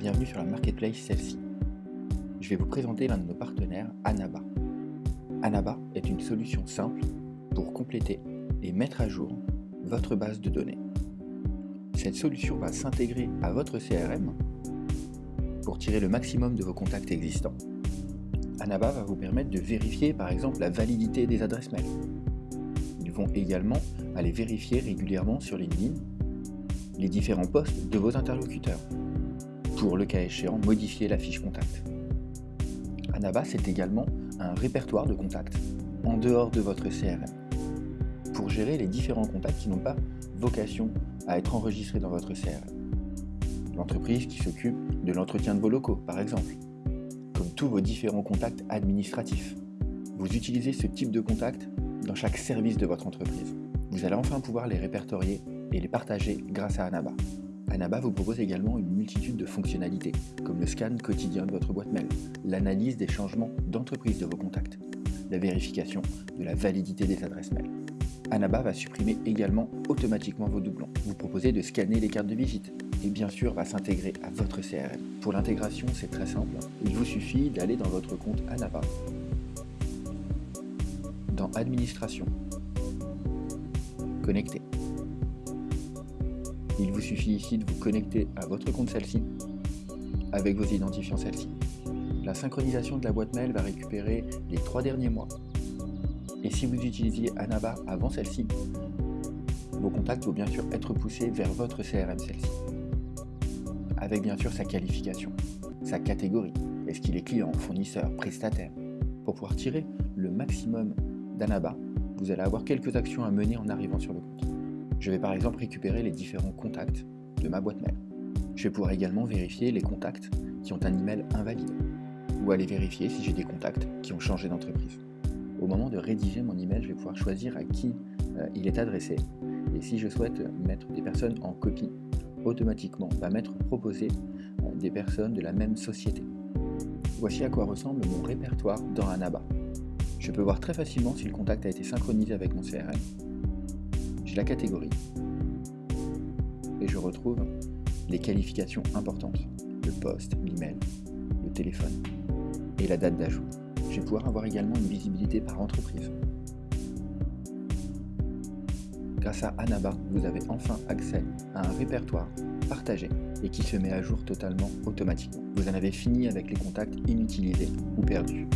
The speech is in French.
bienvenue sur la marketplace celle-ci. Je vais vous présenter l'un de nos partenaires, Anaba. Anaba est une solution simple pour compléter et mettre à jour votre base de données. Cette solution va s'intégrer à votre CRM pour tirer le maximum de vos contacts existants. Anaba va vous permettre de vérifier par exemple la validité des adresses mail. Ils vont également aller vérifier régulièrement sur LinkedIn les différents postes de vos interlocuteurs pour, le cas échéant, modifier la fiche contact. Anaba, c'est également un répertoire de contacts en dehors de votre CRM pour gérer les différents contacts qui n'ont pas vocation à être enregistrés dans votre CRM. L'entreprise qui s'occupe de l'entretien de vos locaux, par exemple, comme tous vos différents contacts administratifs. Vous utilisez ce type de contact dans chaque service de votre entreprise. Vous allez enfin pouvoir les répertorier et les partager grâce à Anaba. Anaba vous propose également une multitude de fonctionnalités, comme le scan quotidien de votre boîte mail, l'analyse des changements d'entreprise de vos contacts, la vérification de la validité des adresses mail. Anaba va supprimer également automatiquement vos doublons, vous proposez de scanner les cartes de visite, et bien sûr va s'intégrer à votre CRM. Pour l'intégration, c'est très simple, il vous suffit d'aller dans votre compte Anaba, dans Administration, Connecter, il vous suffit ici de vous connecter à votre compte celle-ci avec vos identifiants celle-ci. La synchronisation de la boîte mail va récupérer les trois derniers mois. Et si vous utilisiez Anaba avant celle-ci, vos contacts vont bien sûr être poussés vers votre CRM celle-ci. Avec bien sûr sa qualification, sa catégorie, est-ce qu'il est client, fournisseur, prestataire. Pour pouvoir tirer le maximum d'Anaba, vous allez avoir quelques actions à mener en arrivant sur le compte. Je vais par exemple récupérer les différents contacts de ma boîte mail. Je vais pouvoir également vérifier les contacts qui ont un email invalide ou aller vérifier si j'ai des contacts qui ont changé d'entreprise. Au moment de rédiger mon email, je vais pouvoir choisir à qui euh, il est adressé et si je souhaite mettre des personnes en copie, automatiquement va m'être proposé euh, des personnes de la même société. Voici à quoi ressemble mon répertoire dans Anaba. Je peux voir très facilement si le contact a été synchronisé avec mon CRM la catégorie et je retrouve les qualifications importantes, le poste, l'email, le téléphone et la date d'ajout. Je vais pouvoir avoir également une visibilité par entreprise. Grâce à Anaba, vous avez enfin accès à un répertoire partagé et qui se met à jour totalement automatiquement. Vous en avez fini avec les contacts inutilisés ou perdus.